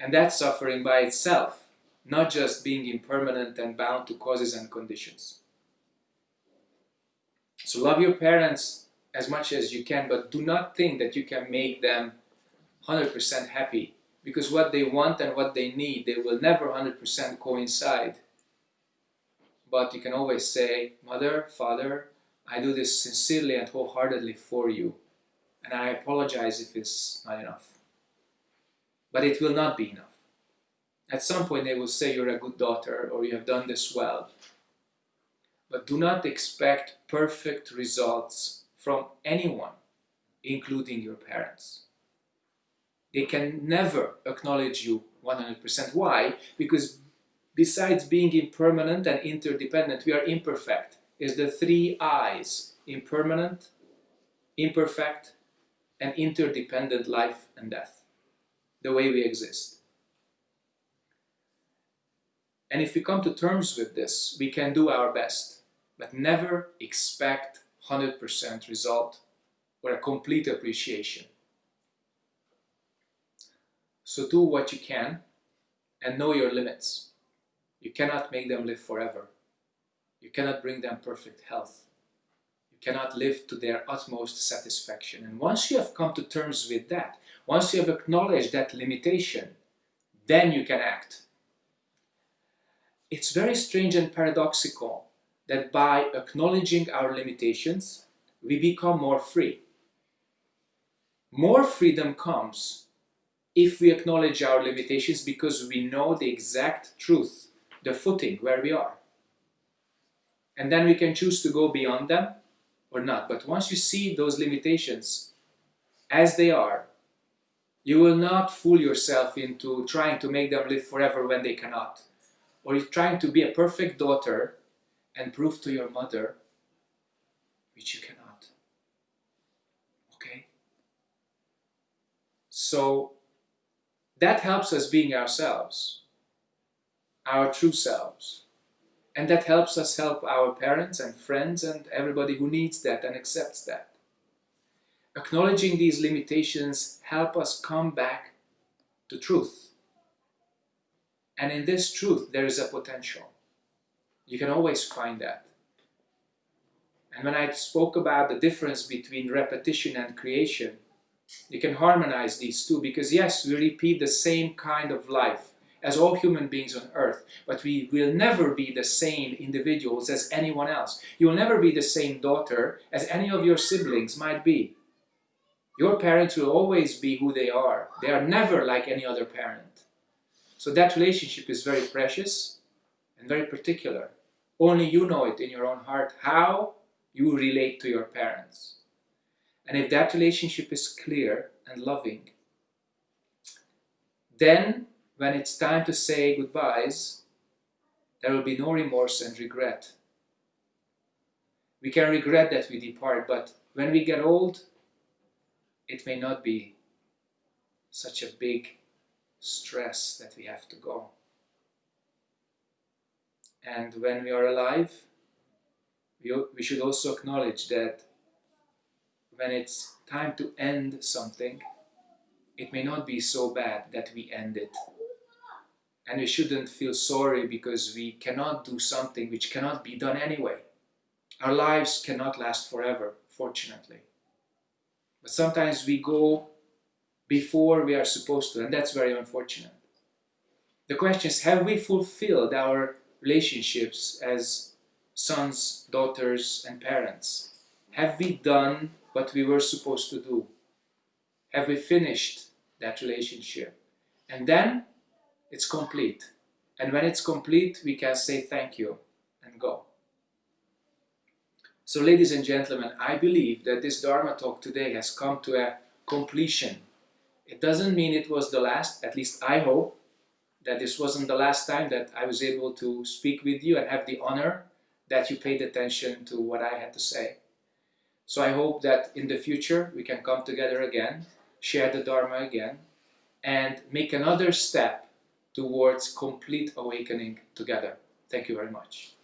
[SPEAKER 1] And that's suffering by itself, not just being impermanent and bound to causes and conditions. So love your parents as much as you can, but do not think that you can make them 100% happy because what they want and what they need, they will never 100% coincide. But you can always say, Mother, Father, I do this sincerely and wholeheartedly for you, and I apologize if it's not enough. But it will not be enough. At some point, they will say you're a good daughter or you have done this well. But do not expect perfect results from anyone including your parents. They can never acknowledge you 100%. Why? Because besides being impermanent and interdependent, we are imperfect. Is the three I's impermanent, imperfect, and interdependent life and death, the way we exist. And if we come to terms with this, we can do our best, but never expect 100% result or a complete appreciation. So do what you can and know your limits. You cannot make them live forever. You cannot bring them perfect health. You cannot live to their utmost satisfaction. And once you have come to terms with that, once you have acknowledged that limitation, then you can act. It's very strange and paradoxical that by acknowledging our limitations, we become more free. More freedom comes if we acknowledge our limitations because we know the exact truth, the footing where we are. And then we can choose to go beyond them or not. But once you see those limitations as they are, you will not fool yourself into trying to make them live forever when they cannot. Or you're trying to be a perfect daughter and prove to your mother, which you cannot. Okay? So that helps us being ourselves, our true selves. And that helps us help our parents and friends and everybody who needs that and accepts that. Acknowledging these limitations help us come back to truth. And in this truth, there is a potential. You can always find that. And when I spoke about the difference between repetition and creation, you can harmonize these two because yes, we repeat the same kind of life as all human beings on earth, but we will never be the same individuals as anyone else. You will never be the same daughter as any of your siblings might be. Your parents will always be who they are. They are never like any other parent. So that relationship is very precious and very particular. Only you know it in your own heart how you relate to your parents. And if that relationship is clear and loving, then when it's time to say goodbyes, there will be no remorse and regret. We can regret that we depart, but when we get old, it may not be such a big stress that we have to go. And when we are alive, we, we should also acknowledge that when it's time to end something, it may not be so bad that we end it. And we shouldn't feel sorry because we cannot do something which cannot be done anyway. Our lives cannot last forever, fortunately. But sometimes we go before we are supposed to, and that's very unfortunate. The question is, have we fulfilled our relationships as sons, daughters, and parents? Have we done what we were supposed to do? Have we finished that relationship? And then it's complete. And when it's complete, we can say thank you and go. So ladies and gentlemen, I believe that this Dharma talk today has come to a completion. It doesn't mean it was the last, at least I hope that this wasn't the last time that I was able to speak with you and have the honor that you paid attention to what I had to say. So I hope that in the future we can come together again, share the Dharma again, and make another step towards complete awakening together. Thank you very much.